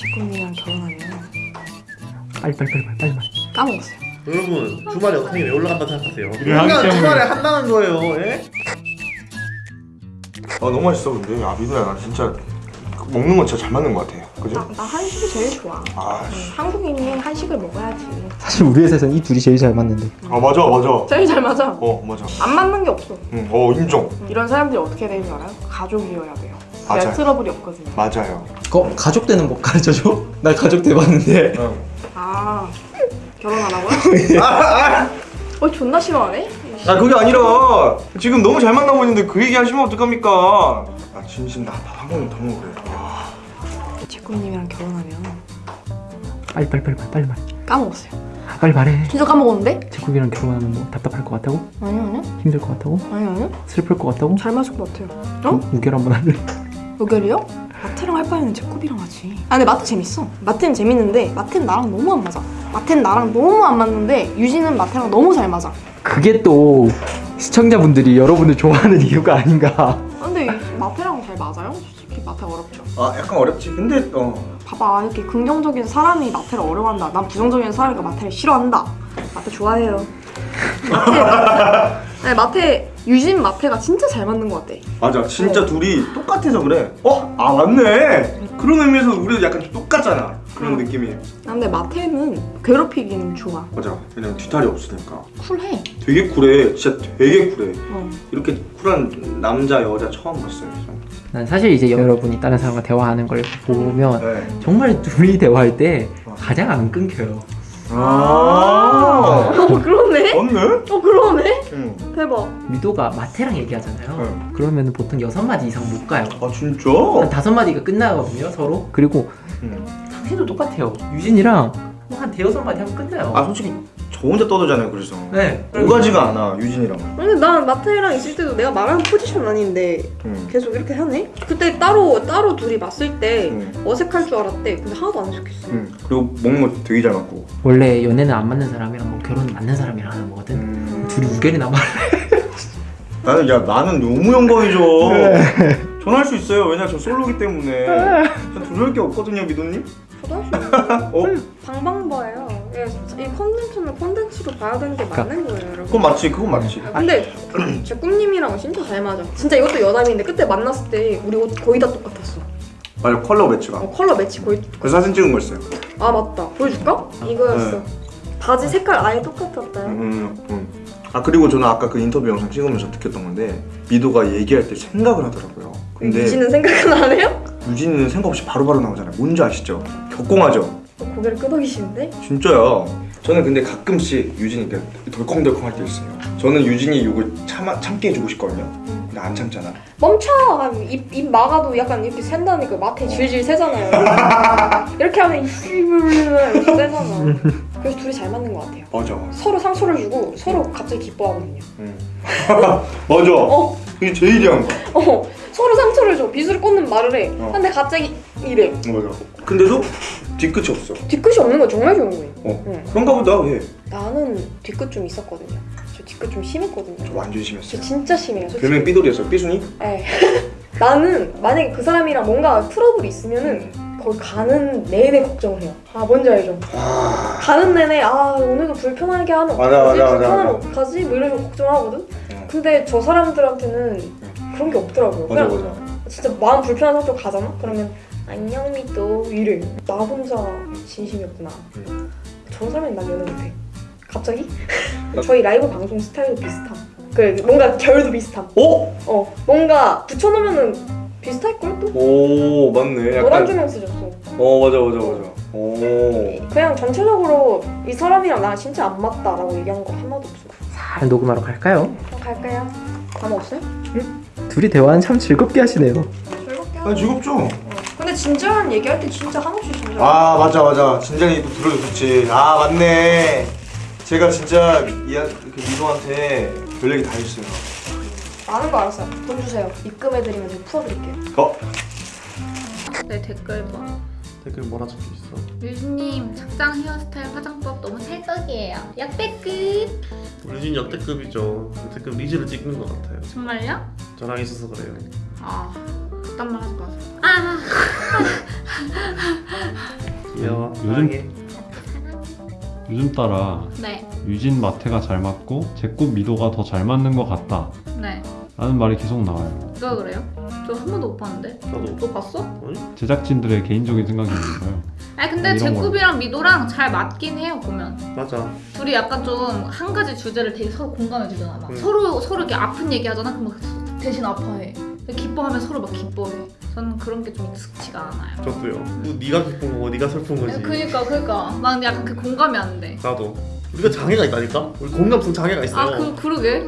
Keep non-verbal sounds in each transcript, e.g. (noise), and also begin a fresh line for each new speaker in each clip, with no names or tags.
제꿈이랑 결혼하면
빨리 빨리 빨리 빨리 빨리
까먹었어요.
여러분 주말에 어떻게 왜 올라간다 생각하세요? 그냥. 주말에 한다는 거예요 예?
아 너무 맛있어 근데 아 민우야 나 진짜 먹는 건 진짜 잘 맞는 것 같아 그지?
나, 나 한식이 제일 좋아.
아,
응, 한국인이 한식을 먹어야지.
사실 우리 회사에서는 이 둘이 제일 잘 맞는데
아 맞아 맞아
제일 잘 맞아.
어 맞아
안 맞는 게 없어.
응, 어 인정
이런 사람들이 어떻게 되는 줄 알아요? 가족이어야 돼요.
맞아요.
트러블이 없거든요.
맞아요
어? 가족 되는 법 가르쳐줘? (laughs) 나 가족 돼봤는데
응.
아 결혼하라고요? (laughs) 어 존나 싫어하네.
아 그게 아니라 지금 너무 잘 만나고 있는데 그 얘기 하시면 어떡합니까 아 진심 나 밥 한 번만 더 먹으래 아,
제꿈님이랑 결혼하면
빨리 빨리 빨리 빨리 빨리 말해
까먹었어요.
아, 빨리 말해
진짜 까먹었는데?
제국이랑 결혼하면 뭐 답답할 것 같다고?
아니 아니요.
힘들 것 같다고?
아니 아니요.
슬플 것 같다고?
잘 맞을 것 같아요. 어?
우 결 한번 할래?
요결이요? 마태랑 할 바에는 제꿈이랑 하지. 아 근데 마태 재밌어. 마태는 재밌는데 마태는 나랑 너무 안 맞아. 마태는 나랑 너무 안 맞는데 유진은 마태랑 너무 잘 맞아.
그게 또 시청자분들이 여러분을 좋아하는 이유가 아닌가
아, 근데 이 마태랑 잘 맞아요? 솔직히 마태 어렵죠.
아 약간 어렵지 근데 어
봐봐 이렇게 긍정적인 사람이 마태를 어려워한다. 난 부정적인 사람이가 마태를 싫어한다. 마태 좋아해요. 마태 (laughs) 아니 마태 유진 마태가 진짜 잘 맞는 것 같아.
맞아 진짜 둘이 똑같아서 그래 어? 아 맞네 그런 의미에서 우리도 약간 좀 똑같잖아 그런
응.
느낌이
아, 근데 마태는 괴롭히기는 좋아.
맞아 왜냐면 뒤탈이 없으니까
쿨해.
되게 쿨해 진짜 되게 쿨해
어.
이렇게 쿨한 남자 여자 처음 봤어요
난 사실 이제 여러분이 다른 사람과 대화하는 걸 보면
네.
정말 둘이 대화할 때 가장 안 끊겨요
아
어 그러네.
맞네?
어 그러네.
응.
대박.
미도가 마태랑 얘기하잖아요
네.
그러면 보통 여섯 마디 이상 못 가요
아 진짜?
한 다섯 마디가 끝나거든요 서로 그리고
응.
당신도 똑같아요 유진이랑 뭐 한 대여섯 마디 하면 끝나요
아 솔직히 저 혼자 떠들잖아요 그래서
네
오가지가 않아 유진이랑
근데 난 마태랑 있을 때도 내가 말하는 포지션 아닌데
응.
계속 이렇게 하네? 그때 따로 따로 둘이 맞을 때
응.
어색할 줄 알았대. 근데 하나도 안 어색했어.
응. 그리고 먹는 거 되게 잘 맞고
원래 연애는 안 맞는 사람이랑 뭐 결혼 맞는 사람이랑 하는 거거든
음.
둘이 우결이나 말 (laughs)
나는 야 나는 너무 영광이죠 전화할 수 있어요 왜냐 저 솔로기 때문에 전 두려울 게 없거든요 미도님
저도 할수 있어요.
어?
방방바예요. 예, 이 컨텐츠는 컨텐츠로 봐야 되는 게 맞는 거예요, 여러분.
그건 맞지 그건 맞지
근데 (clears throat) 제 꿈님이랑 진짜 잘 맞아. 진짜 이것도 여담인데 그때 만났을 때 우리 옷 거의 다 똑같았어.
맞아 컬러 매치가
어, 컬러 매치 거의.
그 사진 찍은 거 있어요
아 맞다. 보여줄까? 이거였어. 바지 색깔 아예 똑같았다.
음, 음. 아 그리고 저는 아까 그 인터뷰 영상 찍으면서 느꼈던 건데 미도가 얘기할 때 생각을 하더라고요 근데
유지는 생각은 안 해요?
유진이는 생각 없이 바로바로 나오잖아요 뭔지 아시죠? 격공하죠?
어, 고개를 끄덕이시는데?
진짜야. 저는 근데 가끔씩 유진이 덜컹덜컹 할 때 있어요. 저는 유진이 이거 참, 참게 해주고 싶거든요. 근데 안 참잖아.
멈춰! 입, 입 막아도 약간 이렇게 샌다니까 마태 질질 새잖아요. (laughs) 이렇게 하면 이렇게 세잖아. 그래서 둘이 잘 맞는 것 같아요.
맞아.
서로 상처를 주고 서로 갑자기 기뻐하거든요.
응. (laughs) 맞아.
어,
이게 제일 이한 거.
어, 서로 상처를 줘. 빗을 꽂는 말을 해.
어.
근데 갑자기 이래.
맞아. 근데도 뒤끝이 없어.
뒤끝이 없는 거 정말 좋은 거예요.
어.
응.
그런가 보다. 왜?
나는 뒤끝 좀 있었거든요. 저 뒤끝 좀 심했거든요.
저 완전
저
심했어요.
진짜 심해요. 솔직히.
별명 삐돌이었어요. 삐순이?
네. (laughs) 나는 만약에 그 사람이랑 뭔가 트러블이 있으면은 거기 가는 내내 걱정을 해요. 아 뭔지 알죠?
아.
가는 내내 아 오늘도 불편하게 하면 어떡하지?
맞아, 맞아,
불편하면
맞아.
어떡하지? 뭐 이러면서 걱정을 하거든?
응.
근데 저 사람들한테는 그런 게 없더라고요.
맞아
그냥
맞아.
진짜 마음 불편한 상태로 가잖아? 그러면 안녕 미또 이래. 나 혼자 진심이었구나.
응.
저 사람이 난 연애 못해. 갑자기? (laughs) 저희 라이브 방송 스타일도 비슷함. 그 뭔가 결도 비슷함.
어?
어 뭔가 붙여놓으면은 비슷할걸 또?
오 맞네.
노란 조명 쓰셨어.
어 맞아 맞아 맞아. 오.
그냥 전체적으로 이 사람이랑 나 진짜 안 맞다라고 얘기한 거 하나도 없어.
잘 녹음하러 갈까요?
갈까요? 감 없어요?
둘이 대화는 참 즐겁게 하시네요
즐겁게
아 즐겁죠?
근데 진지한 얘기할 때 진짜 한없이 진지한.
아 맞아 맞아 진작에 또 들어줬지 아 맞네 제가 진짜 이한 그 미도한테 별 얘기 다 했어요
많은 거 알았어요. 돈 주세요. 입금해드리면 제가 풀어드릴게요.
어?
네 댓글 봐.
댓글 뭐라 적혀 있어?
류진님 착장 헤어스타일 화장법 너무 찰떡이에요. 역대급.
우리 역대급이죠 역대급 리즈를 찍는 것 같아요
정말요?
저랑 있어서 그래요
아 그딴 말 하지 마세요. 아 (laughs)
귀여워
요즘-
사랑해
요즘 따라
네,
유진 마태가 잘 맞고 제꽃 미도가 더 잘 맞는 것 같다
네.
라는 말이 계속 나와요
누가 그래요? 저 한 번도 못 봤는데.
나도
너 봤어?
제작진들의 개인적인 생각인 거예요 (laughs)
아니 근데
이런
제굽이랑 미도랑 잘 맞긴 해요 보면.
맞아
둘이 약간 좀 한 가지 주제를 되게 서로 공감해 주잖아. 막
응.
서로 서로 이렇게 아픈 얘기 하잖아. 그럼 막 대신 아파해. 기뻐하면 서로 막 기뻐해. 저는 그런 게 좀 익숙치가 않아요.
저도요 뭐 네가 기쁜 거고 네가 슬픈 거지
그니까 그니까 난 약간 그 공감이 안 돼.
나도 우리가 장애가 있다니까 우리 공감성 장애가 있어요
아 그 그러게.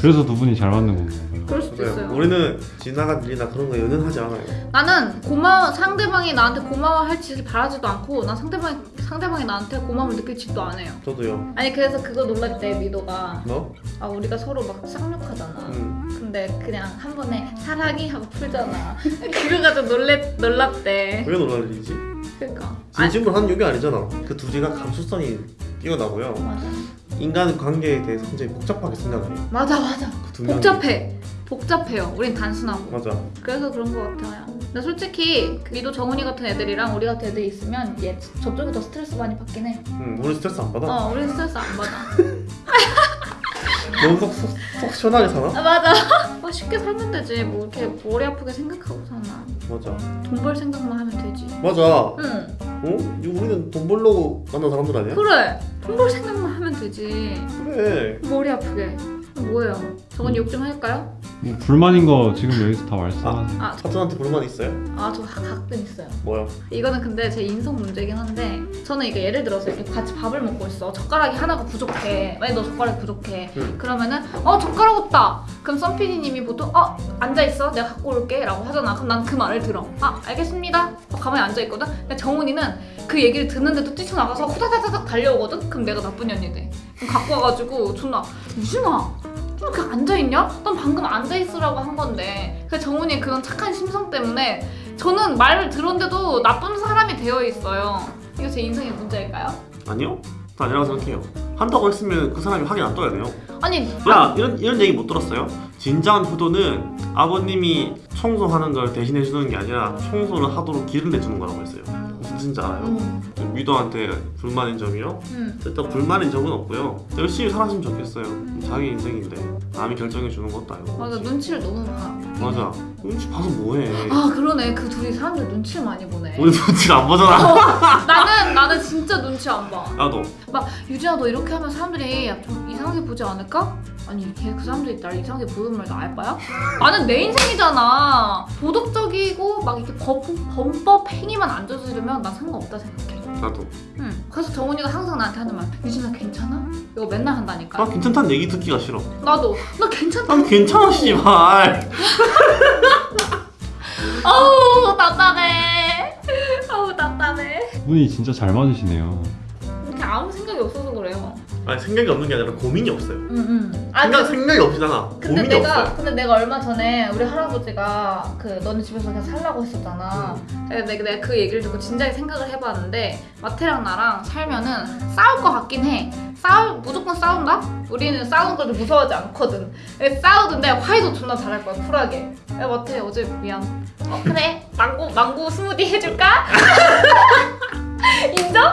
그래서 두 분이 잘 맞는 건가요?
그럴 수도
그래요.
있어요.
우리는 지나간 일이나 그런 거 연연하지 않아요
나는 고마워 상대방이 나한테 고마워할 짓을 바라지도 않고 난 상대방이 상대방이 나한테 고마움을 느낄 짓도 안 해요.
저도요
아니 그래서 그거 놀랐대 미도가
너?
아 우리가 서로 막 쌍욕하잖아.
응
근데 그냥 한 번에 사랑이 하고 풀잖아. 그거 가지고 놀랬 놀랐대.
왜 놀랄 일이지?
그러니까. 아니,
진심으로 하는 욕이 아니잖아 그두 개가 감수성이 뛰어나고요
맞아.
인간 관계에 대해서 굉장히 복잡하게 생각을 해요
맞아 맞아.
명이.
복잡해. 복잡해요. 우린 단순하고.
맞아
그래서 그런 것 같아요. 근데 솔직히 그 미도 정훈이 같은 애들이랑 우리 같은 애들이 있으면 얘 저쪽이 더 스트레스 많이 받긴 해.
응 우리 스트레스 안 받아
어, 우린 스트레스 안 받아.
너무 속, 속, 속 시원하게 사나?
아, 맞아. 아, 쉽게 살면 되지. 뭐 이렇게 머리 아프게 생각하고 사나.
맞아
돈 벌 생각만 하면 되지.
맞아
응.
어? 우리는 돈 벌려고 만난 사람들 아니야?
그래. 돈 벌 생각만 되지.
그래
머리 아프게. 뭐예요? 정훈이 욕좀 할까요?
뭐 불만인 거 지금 여기서 다 말씀하세요.
아,
사촌한테 불만 있어요?
아, 저 가- 가끔 있어요.
뭐야?
이거는 근데 제 인성 문제긴 한데 저는 이게 예를 들어서 이렇게 같이 밥을 먹고 있어. 젓가락이 하나가 부족해. 만약 너 젓가락이 부족해.
응.
그러면은 어 젓가락 없다. 그럼 썬PD님이 보통 어 앉아있어. 내가 갖고 올게. 라고 하잖아. 그럼 난 그 말을 들어. 아 알겠습니다. 어, 가만히 앉아있거든. 근데 정훈이는 그 얘기를 듣는데도 뛰쳐나가서 후다다다닥 달려오거든? 그럼 내가 나쁜 년이 돼 갖고 와가지고 존나 유진아 좀 이렇게 앉아있냐? 넌 방금 앉아있으라고 한 건데 그 정훈이 그런 착한 심성 때문에 저는 말을 들었는데도 나쁜 사람이 되어 있어요. 이거 제 인생의 문제일까요?
아니요? 다 아니라고 생각해요 한다고 했으면 그 사람이 확인 안 떠야 돼요
아니,
야 이런 이런 얘기 못 들었어요? 진정한 효도는 아버님이 청소하는 걸 대신해 주는 게 아니라 청소를 하도록 길을 내주는 거라고 했어요 뜻인지 알아요?
음,
위도한테 불만인 점이요?
음,
일단 불만인 점은 없고요 열심히 살았으면 좋겠어요 자기 인생인데 남이 결정해 주는 것도 아니고
맞아 눈치를 너무 봐.
맞아 눈치 봐서 뭐해
아 그러네 그 둘이 사람들 눈치를 많이 보네.
우리 눈치를 안 보잖아
나는 나는 진짜 눈치 안 봐.
나도
막 유진아 너 이렇게 하면 사람들이 야, 좀 이상하게 보지 않을까? 아니 걔 그 사람들이 날 이상하게 보는 말도 알바야? 나는 내 인생이잖아. 도덕적이고 막 이렇게 법, 범법 행위만 안 저지르면 난 상관없다 생각해.
나도
응. 그래서 정훈이가 항상 나한테 하는 말 유진아 괜찮아? 이거 맨날 한다니까.
나 괜찮다는 얘기 듣기가 싫어
나도 나 괜찮다.
난 괜찮아 씨발 (laughs)
아우 답답해. 아우 답답해.
두 분이 진짜 잘 맞으시네요
이렇게 아무 생각이 없어서 그래요.
아니 생각이 없는 게 아니라 고민이 없어요
응응. 아
생각,
그-
생각이 없이잖아
근데
고민이
내가
없어요
근데 내가 얼마 전에 우리 할아버지가 그 너네 집에서 그냥 살라고 했었잖아. 내가, 내가 내가 그 얘기를 듣고 진작에 생각을 해봤는데 마태랑 나랑 살면은 싸울 것 같긴 해. 싸우 무조건 싸운다? 우리는 싸우는 걸 무서워하지 않거든. 싸우는데 화해도 존나 잘할 거야 쿨하게. 야 마태 어제 미안. 어 그래 망고 망고 스무디 해줄까? (laughs) 인정?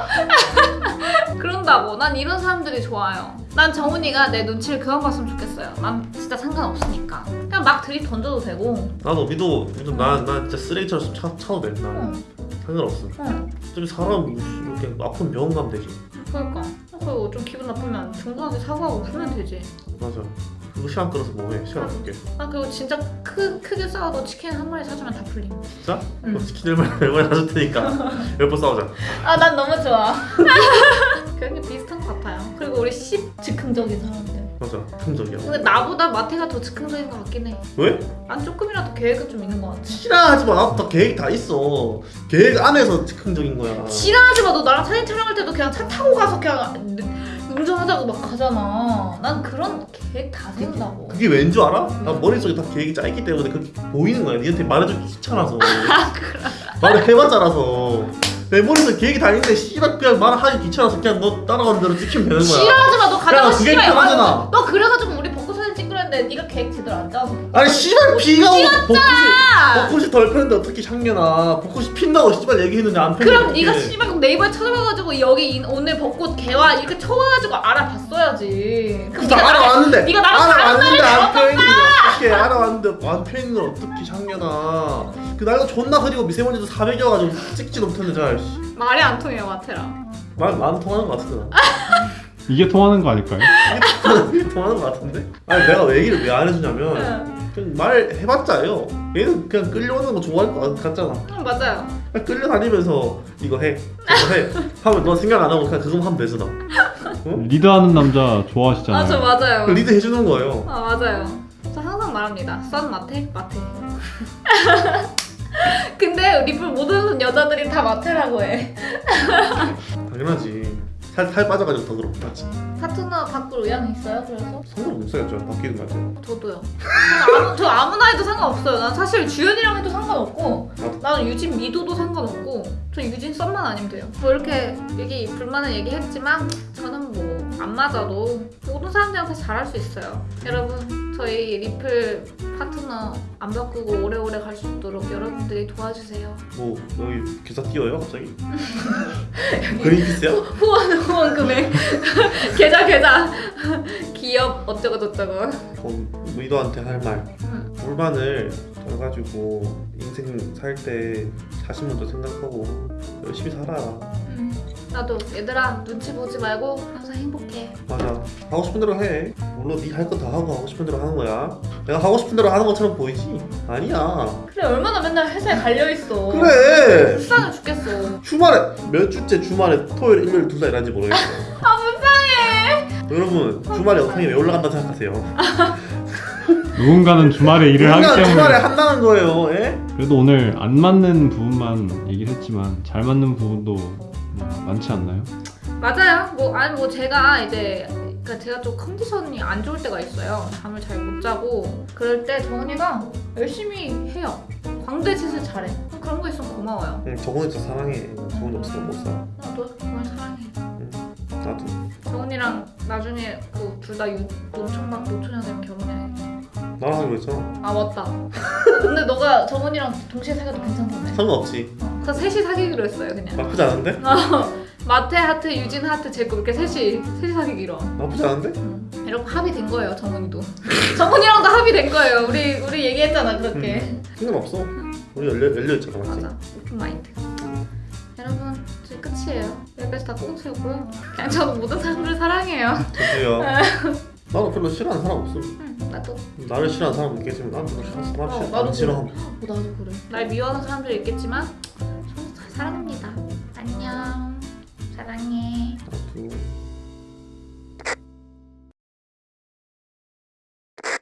(laughs) 그런다고. 난 이런 사람들이 좋아요. 난 정훈이가 내 눈치를 그만 봤으면 좋겠어요. 난 진짜 상관없으니까. 그냥 막 들이 던져도 되고.
나도 믿어 믿어 나, 나 진짜 쓰레기처럼 차, 차도 돼 나는
응,
상관없어
응.
좀 사람 이렇게 아픈 병원 가면 되지
그러니까. 그리고 좀 기분 나쁘면 중간에 사과하고 풀면 되지.
맞아 그거 시간 끌어서 뭐해 시간 아깝게
아 그리고 진짜 크, 크게 싸워도 치킨 한 마리 사주면 다 풀림.
진짜?
응.
그럼 치킨 얼마나 얼마나 사줄 테니까 (laughs) 몇 번 싸우자
아 난 너무 좋아. (laughs) 그런 게 비슷한 것 같아요. 그리고 우리 씹 즉흥적인 사람들.
맞아 긍정이야
근데 나보다 마태가 더 즉흥적인 것 같긴 해.
왜?
난 조금이라도 계획은 좀 있는 것 같아.
싫어하지 마 나도 다 계획 다 있어 계획 안에서 즉흥적인 거야
지랄하지 마. 너 나랑 사진 촬영할 때도 그냥 차 타고 가서 그냥 운전하자고 막 가잖아. 난 그런 계획 다 세운다고.
그게 왠 줄 알아? 나 머릿속에 다 계획이 짜있기 때문에 그렇게 보이는 거야 니한테 말해주기 귀찮아서 (laughs) 말을 해봤자라서 내 머릿속에 계획이 다 있는데 씨발 그냥 말하기 귀찮아서 그냥 너 따라가는 대로 찍히면 되는 거야
지랄하지 마. 너 가다가 씨발.
아,
너 그래가지고 우리 했는데 네가 계획 제대로 안 짜서
아니 씨발 비가 오고 벚꽃이 벚꽃이 덜 폈는데 어떻게 향년아 벚꽃이 핀다고 씨발 얘기했는데 안 폈는데
그럼. 네가 씨발 그럼 네이버에 찾아봐가지고 여기 이- 오늘 벚꽃 개화 이렇게 쳐와가지고 알아봤어야지. 그럼
나
네가
알아왔는데
네가 나랑 날을
안 펴있는 걸 어떻게 알아왔는데 안 펴있는 걸 어떻게 향년아 그 날도 존나 흐리고 미세먼지도 400이어가지고 찍지도 못했는데 잘 씨.
말이 안 통해요 마테랑
말 많이 통하는 것 같은데 나. (laughs)
이게 통하는 거 아닐까요?
이게 통하는 것 같은데? 아니 내가 왜 얘기를 왜 안 해주냐면 그냥 말해봤자요. 얘는 그냥 끌려오는 거 좋아할 것 같잖아.
응 맞아요.
그냥 끌려다니면서 이거 해 저거 해. 하면 너 생각 안 하고 그냥 그거만 하면 되잖아.
리드하는 남자 좋아하시잖아요.
아저 맞아요.
그 리드 해주는 거예요.
아 맞아요. 저 항상 말합니다. 썬 마테 마테. (laughs) 근데 리플 모든 여자들이 다 마테라고 해.
당연하지 살, 살 빠져가지고 더 그렇고. 맞지
파트너 바꿀 의향이 있어요 그래서?
상관없어야죠. 바뀌는 거죠
저도요. 아무, 저 아무나 해도 상관없어요. 난 사실 주연이랑 해도 상관없고. 나는 유진 미도도 상관없고 저 유진 썸만 아니면 돼요. 뭐 이렇게 얘기 불만을 얘기했지만 저는 뭐 안 맞아도 모든 사람들한테 잘할 수 있어요. 여러분 저희 리플 파트너 안 바꾸고 오래오래 갈 수 있도록 여러분들이 도와주세요.
뭐 여기 기사 띄워요 갑자기? (laughs) 그린피스야?
후원 후원 금액. (laughs) 계좌 계좌. (laughs) 기업 어쩌고 저쩌고.
어, 미도한테 할 말.
응.
불만을 져가지고 인생 살 때 자신 먼저 생각하고 열심히 살아.
음, 나도 얘들아 눈치 보지 말고 항상 행복해.
맞아. 하고 싶은 대로 해 물론 네할거다 하고 하고 싶은 대로 하는 거야. 내가 하고 싶은 대로 하는 것처럼 보이지? 아니야.
그래 얼마나 맨날 회사에 갈려있어.
그래.
불쌍해 죽겠어.
주말에 몇 주째 주말에 토요일 일요일 둘 다 일하는지 모르겠어.
아 불쌍해.
여러분 주말에 영상이 왜 올라간다 생각하세요? (laughs)
누군가는 주말에 일을 하기 때문에.
주말에 한다는 거예요 예?
그래도 오늘 안 맞는 부분만 얘기를 했지만 잘 맞는 부분도 음, 많지 않나요?
맞아요. 뭐 아니 뭐 제가 이제 그러니까 제가 좀 컨디션이 안 좋을 때가 있어요. 잠을 잘 못 자고. 그럴 때 정은이가 열심히 해요. 광대짓을 잘해. 그런 거 있으면 고마워요.
응, 정훈이 진짜 사랑해. 정훈이 없으면 못 살아
나도 정말 사랑해.
나도.
정은이랑 나중에 그 둘 다 노총각 노처녀 되면 결혼해.
나랑 하기로 했잖아
아 맞다. 근데 너가 정은이랑 동시에 사귀어도 괜찮던데.
상관없지.
그래서 셋이 사귀기로 했어요 그냥.
나쁘지 않은데?
마태 하트, 유진 하트, 제거 이렇게 셋이 셋이 사귀기로.
나쁘지 않은데?
이렇게 합의된 거예요, 정훈이도. (laughs) 정훈이랑도 합의된 거예요. 우리 우리 얘기했잖아 그렇게.
상관없어 우리 열려, 열려 있잖아 맞지?
맞아, open mind. 여러분, 저희 끝이에요. 여기까지 다 꽁트였고요. 그냥 저는 모든 사람들을 사랑해요.
저도요 (laughs) 나는 별로 싫어하는 사람 없어
응, 나도.
나를 싫어하는 사람 있겠지만 난 별로 싫어하는 사람
어,
싫어
나도
안 싫어함
어, 나도 그래. 날 미워하는 사람들이 있겠지만 저는 사랑합니다. 사랑해.